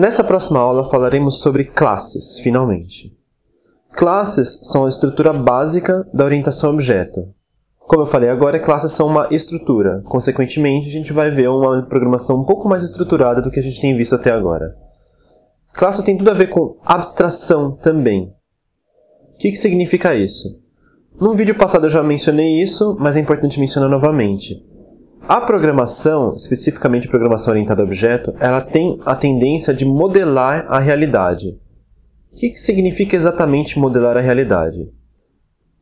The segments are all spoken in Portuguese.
Nessa próxima aula falaremos sobre classes, finalmente. Classes são a estrutura básica da orientação a objeto. Como eu falei agora, classes são uma estrutura. Consequentemente, a gente vai ver uma programação um pouco mais estruturada do que a gente tem visto até agora. Classes tem tudo a ver com abstração também. O que, que significa isso? Num vídeo passado eu já mencionei isso, mas é importante mencionar novamente. A programação, especificamente programação orientada a objeto, ela tem a tendência de modelar a realidade. O que, significa exatamente modelar a realidade?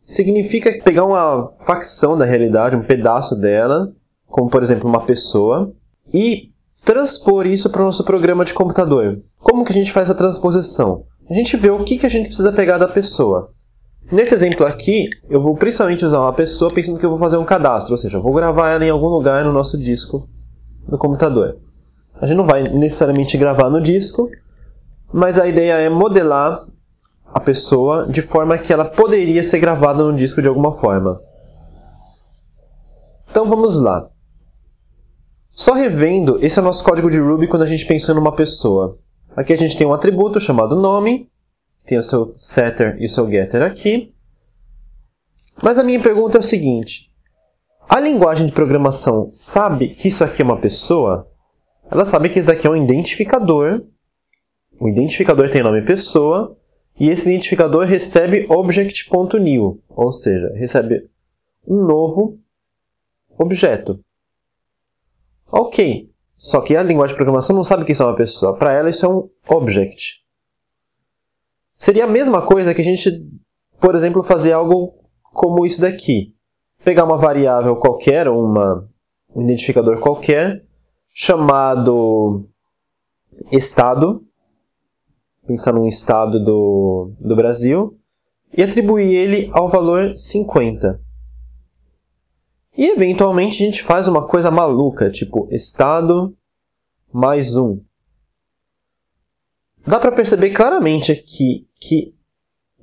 Significa pegar uma facção da realidade, um pedaço dela, como por exemplo uma pessoa, e transpor isso para o nosso programa de computador. Como que a gente faz a transposição? A gente vê o que a gente precisa pegar da pessoa. Nesse exemplo aqui, eu vou principalmente usar uma pessoa pensando que eu vou fazer um cadastro, ou seja, eu vou gravar ela em algum lugar no nosso disco do computador. A gente não vai necessariamente gravar no disco, mas a ideia é modelar a pessoa de forma que ela poderia ser gravada no disco de alguma forma. Então vamos lá. Só revendo, esse é o nosso código de Ruby quando a gente pensou numa pessoa. Aqui a gente tem um atributo chamado nome, tem o seu setter e o seu getter aqui. Mas a minha pergunta é o seguinte: a linguagem de programação sabe que isso aqui é uma pessoa? Ela sabe que isso daqui é um identificador. O identificador tem nome pessoa. E esse identificador recebe object.new, ou seja, recebe um novo objeto. Ok, só que a linguagem de programação não sabe que isso é uma pessoa. Para ela, isso é um object. Seria a mesma coisa que a gente, por exemplo, fazer algo como isso daqui. Pegar uma variável qualquer, uma, um identificador qualquer, chamado estado, pensar num estado do, do Brasil, e atribuir ele ao valor 50. E eventualmente a gente faz uma coisa maluca, tipo estado mais 1. Dá para perceber claramente aqui que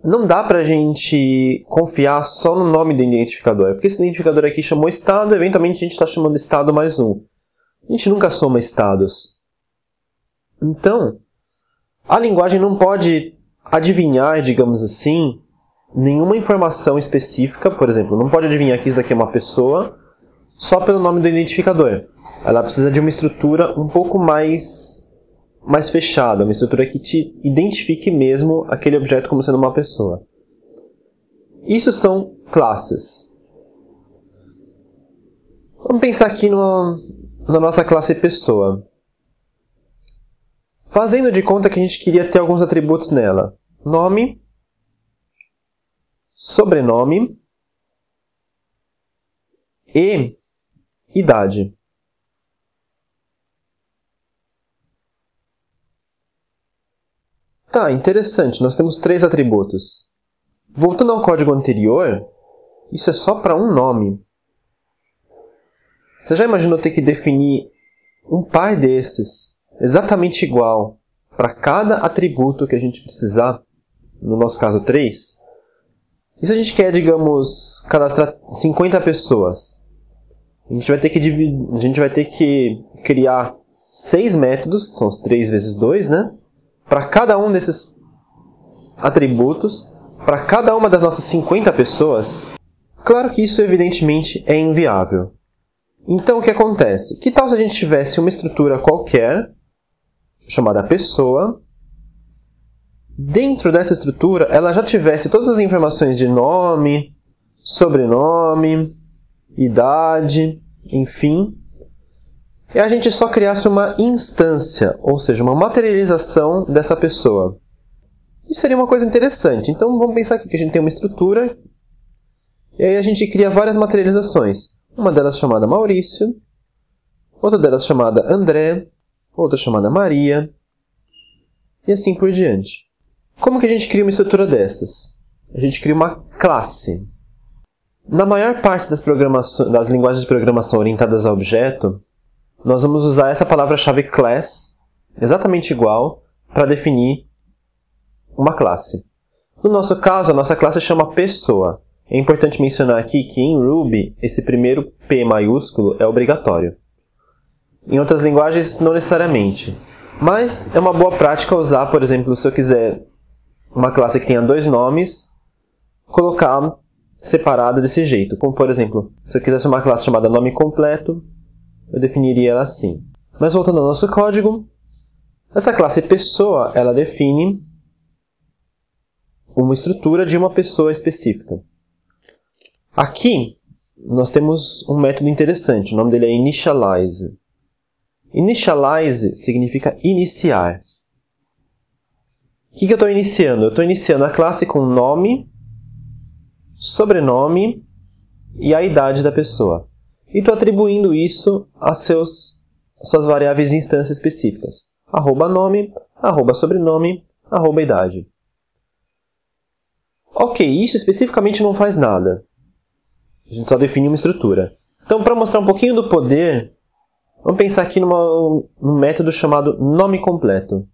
não dá para a gente confiar só no nome do identificador. Porque esse identificador aqui chamou estado, eventualmente a gente está chamando estado mais um. A gente nunca soma estados. Então, a linguagem não pode adivinhar, digamos assim, nenhuma informação específica, por exemplo, não pode adivinhar que isso daqui é uma pessoa só pelo nome do identificador. Ela precisa de uma estrutura um pouco mais mais fechada, uma estrutura que te identifique mesmo aquele objeto como sendo uma pessoa. Isso são classes. Vamos pensar aqui no, na nossa classe pessoa. Fazendo de conta que a gente queria ter alguns atributos nela. Nome, sobrenome e idade. Tá, interessante. Nós temos três atributos. Voltando ao código anterior, isso é só para um nome. Você já imaginou ter que definir um par desses, exatamente igual, para cada atributo que a gente precisar? No nosso caso, 3. E se a gente quer, digamos, cadastrar 50 pessoas? A gente vai ter que, dividir, a gente vai ter que criar seis métodos, que são os 3 vezes 2, né? Para cada um desses atributos, para cada uma das nossas 50 pessoas, claro que isso evidentemente é inviável. Então o que acontece? Que tal se a gente tivesse uma estrutura qualquer, chamada pessoa, dentro dessa estrutura ela já tivesse todas as informações de nome, sobrenome, idade, enfim, e a gente só criasse uma instância, ou seja, uma materialização dessa pessoa. Isso seria uma coisa interessante. Então vamos pensar aqui que a gente tem uma estrutura e aí a gente cria várias materializações. Uma delas chamada Maurício, outra delas chamada André, outra chamada Maria e assim por diante. Como que a gente cria uma estrutura dessas? A gente cria uma classe. Na maior parte das, das linguagens de programação orientadas a objeto, nós vamos usar essa palavra-chave class, exatamente igual, para definir uma classe. No nosso caso, a nossa classe chama pessoa. É importante mencionar aqui que em Ruby, esse primeiro P maiúsculo é obrigatório. Em outras linguagens, não necessariamente. Mas é uma boa prática usar, por exemplo, se eu quiser uma classe que tenha dois nomes, colocar separada desse jeito. Como, por exemplo, se eu quisesse uma classe chamada nome completo, eu definiria ela assim. Mas voltando ao nosso código, essa classe pessoa, ela define uma estrutura de uma pessoa específica. Aqui, nós temos um método interessante, o nome dele é initialize. Initialize significa iniciar. O que, que eu estou iniciando? Eu estou iniciando a classe com nome, sobrenome e a idade da pessoa. E estou atribuindo isso a suas variáveis de instância específicas. Arroba nome, arroba sobrenome, arroba idade. Ok, isso especificamente não faz nada. A gente só define uma estrutura. Então, para mostrar um pouquinho do poder, vamos pensar aqui numa, num método chamado nome completo.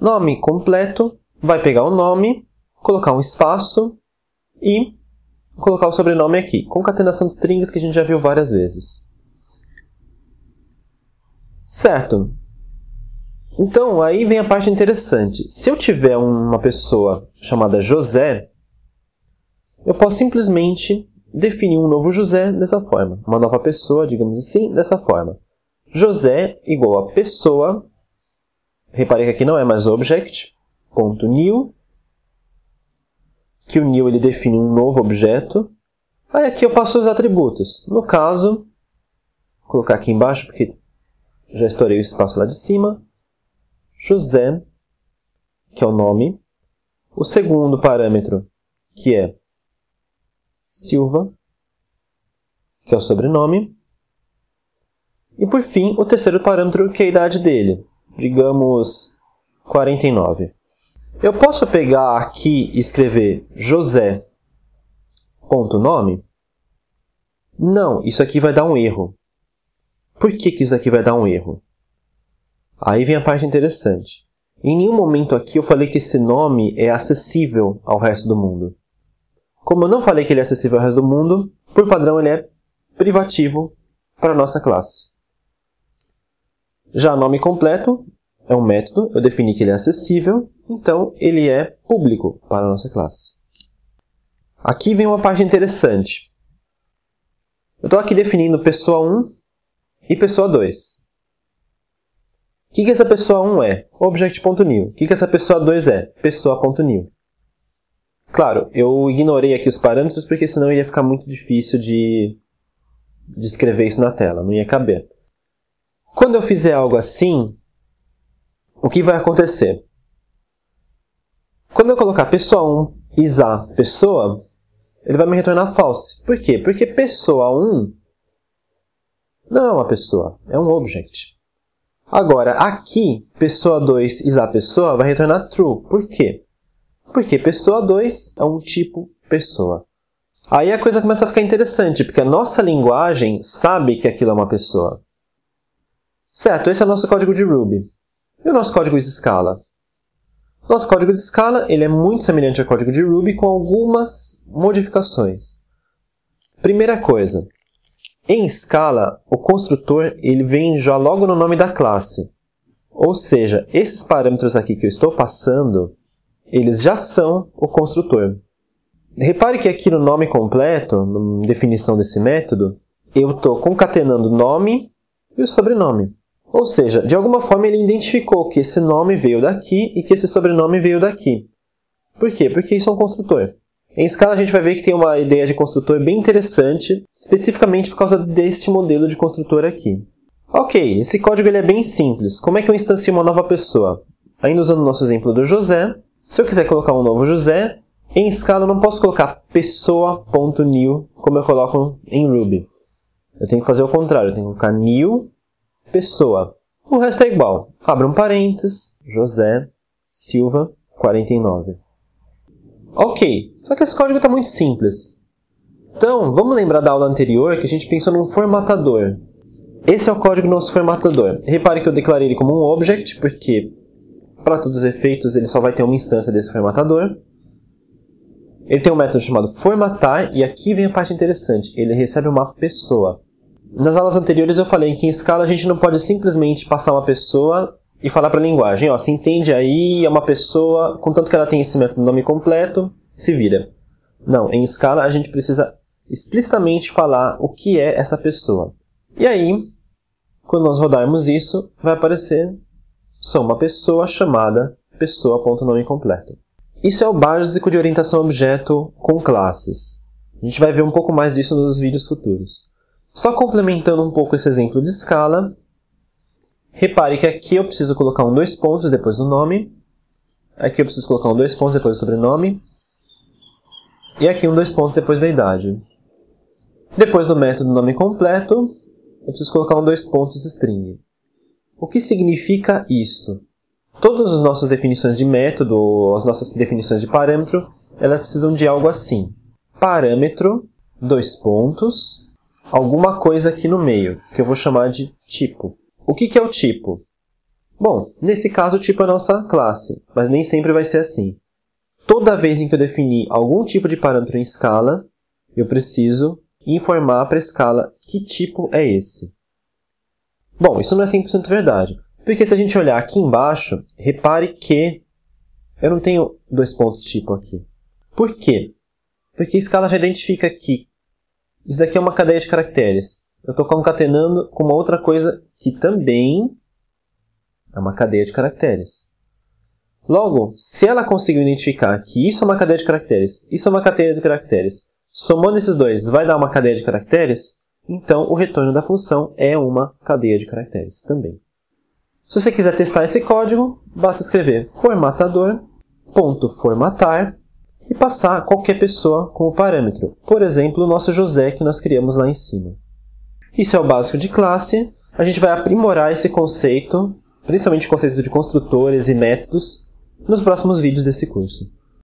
Nome completo vai pegar o nome, colocar um espaço e colocar o sobrenome aqui. Concatenação de strings que a gente já viu várias vezes. Certo. Então, aí vem a parte interessante. Se eu tiver uma pessoa chamada José, eu posso simplesmente definir um novo José dessa forma. Uma nova pessoa, digamos assim, dessa forma. José igual a pessoa. Reparei que aqui não é mais object. Ponto new. Que o new ele define um novo objeto. Aí aqui eu passo os atributos. No caso, vou colocar aqui embaixo porque já estourei o espaço lá de cima. José, que é o nome. O segundo parâmetro, que é Silva, que é o sobrenome. E por fim, o terceiro parâmetro, que é a idade dele, digamos 49. Eu posso pegar aqui e escrever José.nome? Não, isso aqui vai dar um erro. Por que, que isso aqui vai dar um erro? Aí vem a parte interessante. Em nenhum momento aqui eu falei que esse nome é acessível ao resto do mundo. Como eu não falei que ele é acessível ao resto do mundo, por padrão ele é privativo para a nossa classe. Já nome completo é um método, eu defini que ele é acessível, então ele é público para a nossa classe. Aqui vem uma parte interessante. Eu estou aqui definindo pessoa 1 e pessoa 2. O que, que essa pessoa 1 é? Object.new. O que, que essa pessoa 2 é? Pessoa.new. Claro, eu ignorei aqui os parâmetros porque senão iria ficar muito difícil de, de escrever isso na tela, não ia caber. Quando eu fizer algo assim, o que vai acontecer? Quando eu colocar pessoa 1 isa pessoa, ele vai me retornar false. Por quê? Porque pessoa 1 não é uma pessoa, é um object. Agora, aqui, pessoa 2 isa pessoa vai retornar true. Por quê? Porque pessoa 2 é um tipo pessoa. Aí a coisa começa a ficar interessante, porque a nossa linguagem sabe que aquilo é uma pessoa. Certo, esse é o nosso código de Ruby. E o nosso código de escala? Nosso código de escala ele é muito semelhante ao código de Ruby com algumas modificações. Primeira coisa, em escala, o construtor ele vem já logo no nome da classe. Ou seja, esses parâmetros aqui que eu estou passando, eles já são o construtor. Repare que aqui no nome completo, na definição desse método, eu estou concatenando o nome e o sobrenome. Ou seja, de alguma forma ele identificou que esse nome veio daqui e que esse sobrenome veio daqui. Por quê? Porque isso é um construtor. Em escala a gente vai ver que tem uma ideia de construtor bem interessante, especificamente por causa deste modelo de construtor aqui. Ok, esse código ele é bem simples. Como é que eu instancio uma nova pessoa? Ainda usando o nosso exemplo do José, se eu quiser colocar um novo José, em escala eu não posso colocar pessoa.new como eu coloco em Ruby. Eu tenho que fazer o contrário, eu tenho que colocar new pessoa. O resto é igual. Abra um parênteses, José Silva 49. Ok, só que esse código está muito simples. Então, vamos lembrar da aula anterior que a gente pensou num formatador. Esse é o código do nosso formatador. Repare que eu declarei ele como um object, porque para todos os efeitos, ele só vai ter uma instância desse formatador. Ele tem um método chamado formatar, e aqui vem a parte interessante. Ele recebe uma pessoa. Nas aulas anteriores eu falei que em escala a gente não pode simplesmente passar uma pessoa e falar para a linguagem, ó, se entende aí, é uma pessoa, contanto que ela tenha esse método nome completo, se vira. Não, em escala a gente precisa explicitamente falar o que é essa pessoa. E aí, quando nós rodarmos isso, vai aparecer só uma pessoa chamada pessoa.nome completo. Isso é o básico de orientação objeto com classes. A gente vai ver um pouco mais disso nos vídeos futuros. Só complementando um pouco esse exemplo de escala, repare que aqui eu preciso colocar um dois pontos depois do nome, aqui eu preciso colocar um dois pontos depois do sobrenome, e aqui um dois pontos depois da idade. Depois do método nome completo, eu preciso colocar um dois pontos string. O que significa isso? Todas as nossas definições de método, as nossas definições de parâmetro, elas precisam de algo assim. Parâmetro, dois pontos, alguma coisa aqui no meio, que eu vou chamar de tipo. O que, que é o tipo? Bom, nesse caso o tipo é a nossa classe, mas nem sempre vai ser assim. Toda vez em que eu definir algum tipo de parâmetro em escala, eu preciso informar para a escala que tipo é esse. Bom, isso não é 100% verdade, porque se a gente olhar aqui embaixo, repare que eu não tenho dois pontos tipo aqui. Por quê? Porque a escala já identifica que isso daqui é uma cadeia de caracteres. Eu estou concatenando com uma outra coisa que também é uma cadeia de caracteres. Logo, se ela conseguiu identificar que isso é uma cadeia de caracteres, isso é uma cadeia de caracteres, somando esses dois vai dar uma cadeia de caracteres, então o retorno da função é uma cadeia de caracteres também. Se você quiser testar esse código, basta escrever formatador.formatar e passar qualquer pessoa como parâmetro, por exemplo, o nosso José que nós criamos lá em cima. Isso é o básico de classe, a gente vai aprimorar esse conceito, principalmente o conceito de construtores e métodos, nos próximos vídeos desse curso.